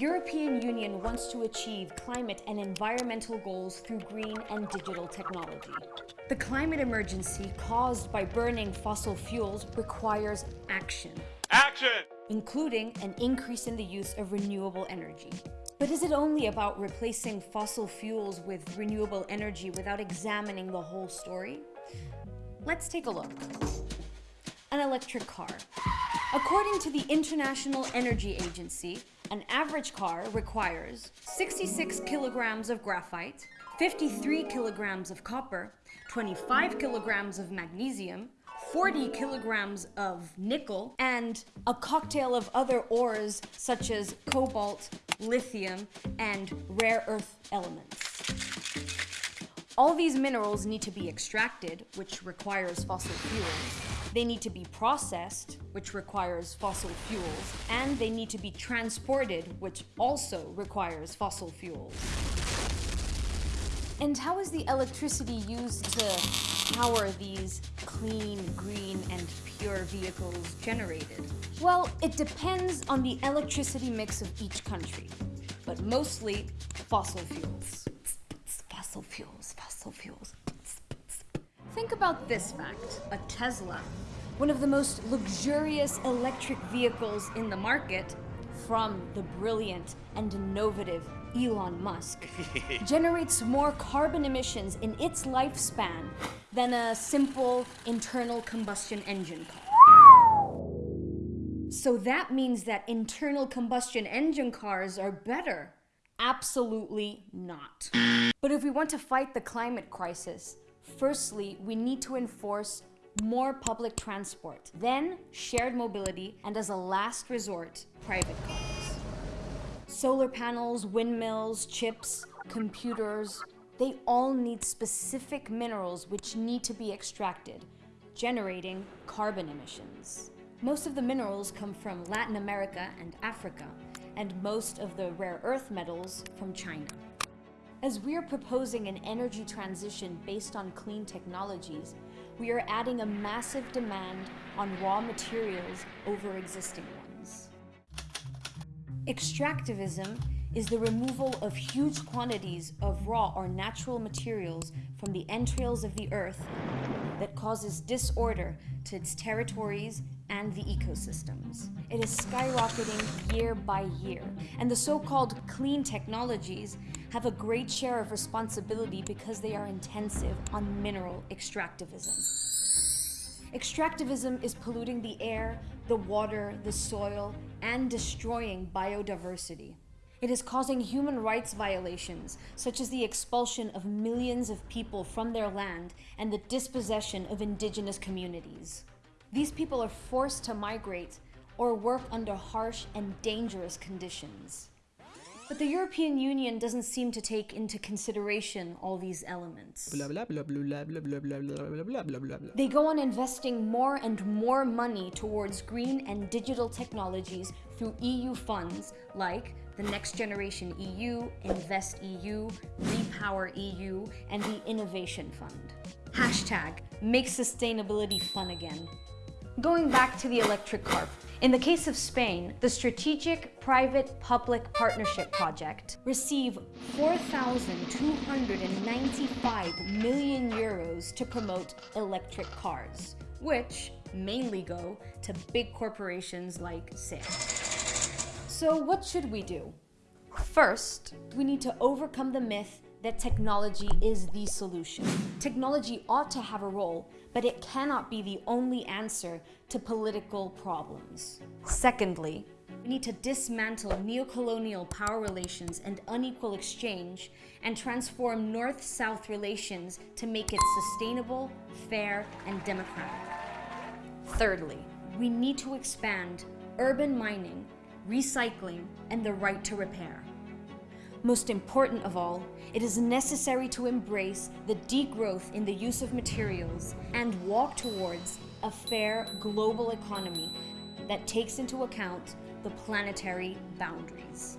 European Union wants to achieve climate and environmental goals through green and digital technology. The climate emergency caused by burning fossil fuels requires action. Action! including an increase in the use of renewable energy. But is it only about replacing fossil fuels with renewable energy without examining the whole story? Let's take a look. An electric car. According to the International Energy Agency, an average car requires 66 kilograms of graphite, 53 kilograms of copper, 25 kilograms of magnesium, 40 kilograms of nickel, and a cocktail of other ores such as cobalt, lithium, and rare earth elements. All these minerals need to be extracted, which requires fossil fuels. They need to be processed, which requires fossil fuels. And they need to be transported, which also requires fossil fuels. And how is the electricity used to power these clean, green, and pure vehicles generated? Well, it depends on the electricity mix of each country, but mostly fossil fuels. Fossil fuels, fossil fuels. Think about this fact. A Tesla, one of the most luxurious electric vehicles in the market, from the brilliant and innovative Elon Musk, generates more carbon emissions in its lifespan than a simple internal combustion engine car. So that means that internal combustion engine cars are better. Absolutely not. But if we want to fight the climate crisis, firstly, we need to enforce more public transport, then shared mobility, and as a last resort, private cars. Solar panels, windmills, chips, computers, they all need specific minerals which need to be extracted, generating carbon emissions. Most of the minerals come from Latin America and Africa, and most of the rare earth metals from China. As we are proposing an energy transition based on clean technologies, we are adding a massive demand on raw materials over existing ones. Extractivism is the removal of huge quantities of raw or natural materials from the entrails of the earth that causes disorder to its territories and the ecosystems. It is skyrocketing year by year, and the so-called clean technologies have a great share of responsibility because they are intensive on mineral extractivism. Extractivism is polluting the air, the water, the soil, and destroying biodiversity. It is causing human rights violations, such as the expulsion of millions of people from their land and the dispossession of indigenous communities. These people are forced to migrate or work under harsh and dangerous conditions. But the European Union doesn't seem to take into consideration all these elements. They go on investing more and more money towards green and digital technologies through EU funds like the Next Generation EU, Invest EU, Repower EU, and the Innovation Fund. Hashtag, make sustainability fun again. Going back to the electric car, in the case of Spain, the Strategic Private-Public Partnership Project received 4,295 million euros to promote electric cars, which mainly go to big corporations like SAIL. So what should we do? First, we need to overcome the myth that technology is the solution. Technology ought to have a role, but it cannot be the only answer to political problems. Secondly, we need to dismantle neocolonial power relations and unequal exchange and transform North-South relations to make it sustainable, fair, and democratic. Thirdly, we need to expand urban mining, recycling, and the right to repair. Most important of all, it is necessary to embrace the degrowth in the use of materials and walk towards a fair global economy that takes into account the planetary boundaries.